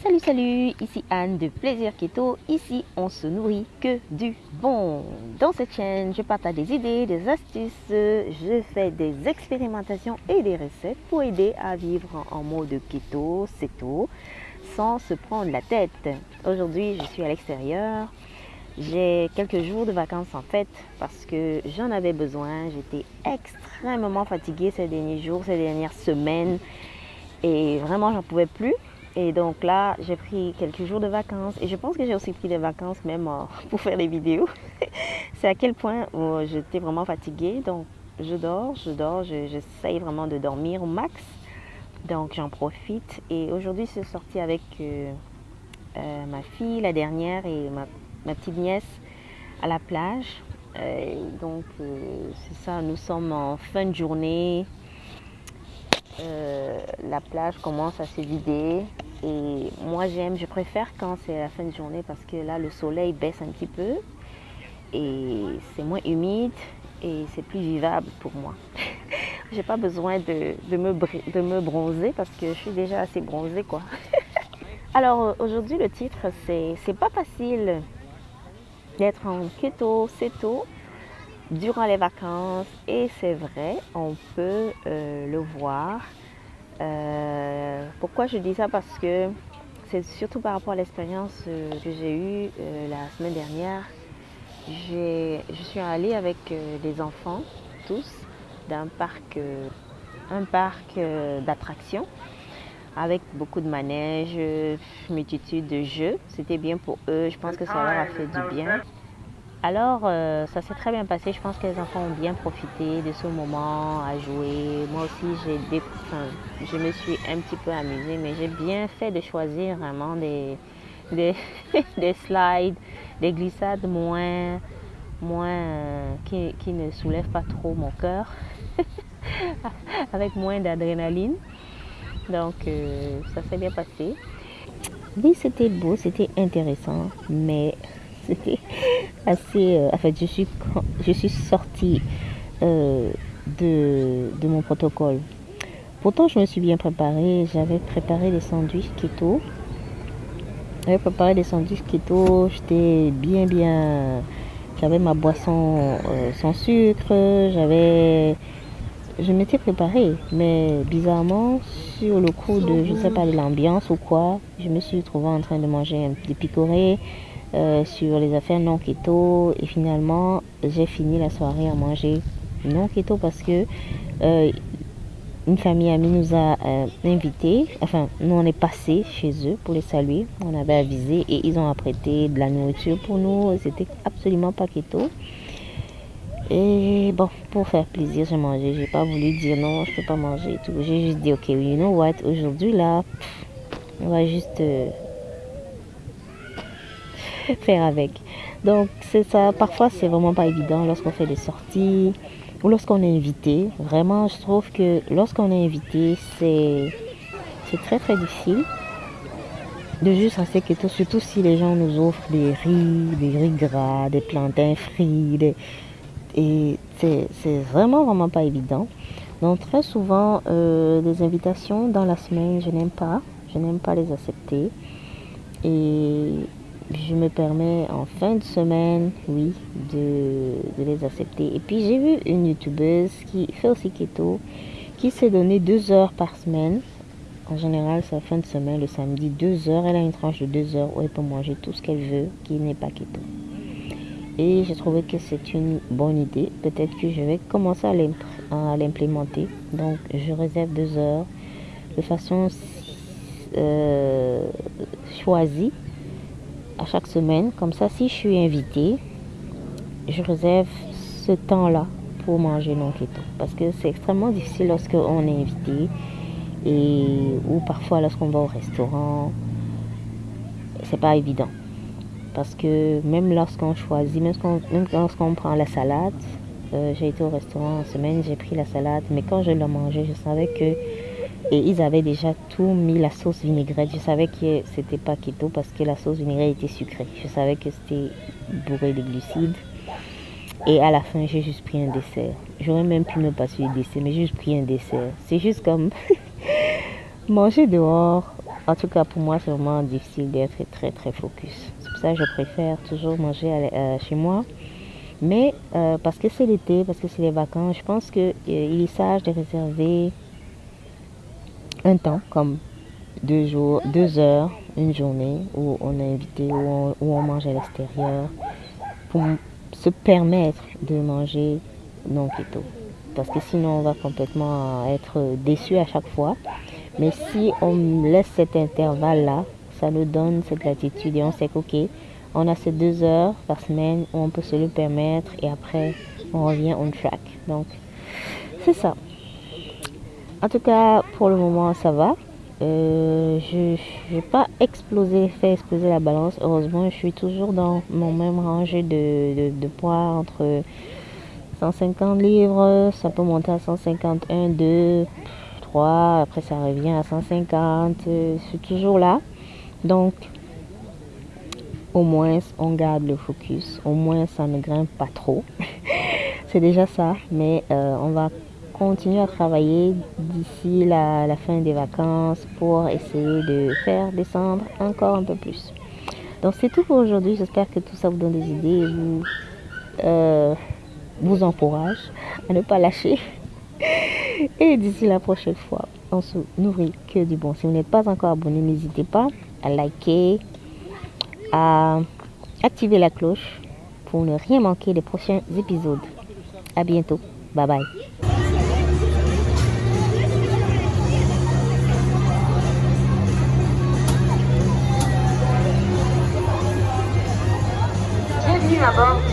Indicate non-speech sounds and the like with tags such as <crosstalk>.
Salut, salut, ici Anne de Plaisir Keto. Ici, on se nourrit que du bon. Dans cette chaîne, je partage des idées, des astuces, je fais des expérimentations et des recettes pour aider à vivre en mode keto, ceto, sans se prendre la tête. Aujourd'hui, je suis à l'extérieur. J'ai quelques jours de vacances en fait parce que j'en avais besoin. J'étais extrêmement fatiguée ces derniers jours, ces dernières semaines et vraiment j'en pouvais plus. Et donc là, j'ai pris quelques jours de vacances et je pense que j'ai aussi pris des vacances même euh, <laughs> pour faire des vidéos. <laughs> C'est à quel point oh, j'étais vraiment fatiguée. Donc je dors, je dors, j'essaye vraiment de dormir au max. Donc j'en profite. Et aujourd'hui, je suis sortie avec euh, euh, ma fille, la dernière, et ma, petite nièce à la plage. donc c'est ça, nous sommes en fin de journée. la plage commence à se vider. Et moi, j'aime, je préfère quand c'est la fin de journée parce que là, le soleil baisse un petit peu et c'est moins humide et c'est plus vivable pour moi. <laughs> J'ai pas besoin de, me, de me bronzer parce que je suis déjà assez bronzée, quoi. <laughs> Alors, aujourd'hui, le titre, c'est C'est pas facile d'être en keto, ceto durant les vacances et c'est vrai, on peut euh, le voir euh, pourquoi je dis ça? Parce que c'est surtout par rapport à l'expérience euh, que j'ai eue euh, la semaine dernière. Je suis allée avec des enfants, tous, d'un parc, un parc d'attractions avec beaucoup de manèges, multitude de jeux. C'était bien pour eux. Je pense que ça leur a fait du bien. Alors, euh, ça s'est très bien passé. Je pense que les enfants ont bien profité de ce moment à jouer. Moi aussi, j'ai je me suis un petit peu amusée, mais j'ai bien fait de choisir vraiment des, des, <laughs> slides, des glissades moins, moins euh, qui, qui, ne soulèvent pas trop mon cœur, <laughs> avec moins d'adrénaline. Donc, euh, ça s'est bien passé. Oui, c'était beau, c'était intéressant, mais <laughs> c'était Euh, en fait, je suis, je suis sortie euh, de, de, mon protocole. Pourtant, je me suis bien préparée. J'avais préparé des sandwichs keto. J'avais préparé des sandwichs keto. J'étais bien, bien. J'avais ma boisson euh, sans sucre. J'avais. Je m'étais préparée, mais bizarrement, sur le coup de, je sais pas, de l'ambiance ou quoi, je me suis trouvée en train de manger des picorés, euh, sur les affaires non keto et finalement j'ai fini la soirée à manger non keto parce que euh, une famille amie nous a euh, invités, enfin nous on est passé chez eux pour les saluer, on avait avisé et ils ont apprêté de la nourriture pour nous, c'était absolument pas keto. Et bon, pour faire plaisir, j'ai mangé. J'ai pas voulu dire non, je peux pas manger et tout. J'ai juste dit, ok, you know what, aujourd'hui là, on va juste <laughs> faire avec. Donc c'est ça, parfois c'est vraiment pas évident lorsqu'on fait des sorties ou lorsqu'on est invité. Vraiment, je trouve que lorsqu'on est invité, c'est très très difficile de juste rester keto, surtout si les gens nous offrent des riz, des riz gras, des plantains frits, et c'est vraiment vraiment pas évident. Donc très souvent, euh, des invitations dans la semaine, je n'aime pas, je n'aime pas les accepter. Et je me permets en fin de semaine, oui, de, les accepter. Et puis j'ai vu une youtubeuse qui fait aussi keto, qui s'est donné deux heures par semaine. En général, la fin de semaine, le samedi, deux heures. Elle a une tranche de deux heures où elle peut manger tout ce qu'elle veut, qui n'est pas keto. Et j'ai trouvé que c'est une bonne idée. Peut-être que je vais commencer à l'implémenter. Donc, je réserve deux heures de façon euh, choisie à chaque semaine. Comme ça, si je suis invitée, je réserve ce temps-là pour manger non keto. Parce que c'est extrêmement difficile lorsqu'on est invité et ou parfois lorsqu'on va au restaurant. C'est pas évident. Parce que même lorsqu'on choisit, même lorsqu'on prend la salade, euh, j'ai été au restaurant en semaine, j'ai pris la salade, mais quand je l'ai mangé, je savais que et ils avaient déjà tout mis la sauce vinaigrette. Je savais que c'était pas keto parce que la sauce vinaigrette était sucrée. Je savais que c'était bourré de glucides. Et à la fin, j'ai juste pris un dessert. J'aurais même pu me passer le dessert, mais j'ai juste pris un dessert. C'est juste comme <laughs> manger dehors En tout cas, pour moi, c'est vraiment difficile d'être très, très focus. C'est pour ça que je préfère toujours manger euh, chez moi. Mais euh, parce que c'est l'été, parce que c'est les vacances, je pense qu'il est sage de réserver un temps, comme deux jours, deux heures, une journée où on est invité, où on, mange à l'extérieur, pour se permettre de manger non keto. Parce que sinon, on va complètement être déçu à chaque fois. Mais si on laisse cet intervalle-là, ça nous donne cette latitude et on sait qu'ok, on a ces deux heures par semaine où on peut se le permettre et après on revient on track. Donc c'est ça. En tout cas, pour le moment, ça va. Euh, je n'ai pas explosé, fait exploser la balance. Heureusement, je suis toujours dans mon même rangée de, poids entre 150 livres, ça peut monter à 151, 2, après ça revient à 150, c'est toujours là. Donc, au moins, on garde le focus, au moins ça ne grimpe pas trop. <laughs> c'est déjà ça, mais euh, on va continuer à travailler d'ici la, la, fin des vacances pour essayer de faire descendre encore un peu plus. Donc c'est tout pour aujourd'hui. J'espère que tout ça vous donne des idées et vous, euh, vous encourage à ne pas lâcher. <laughs> Et d'ici la prochaine fois, on se nourrit que du bon. Si vous n'êtes pas encore abonné, n'hésitez pas à liker, à activer la cloche pour ne rien manquer des prochains épisodes. À bientôt. Bye bye. Yeah, bro.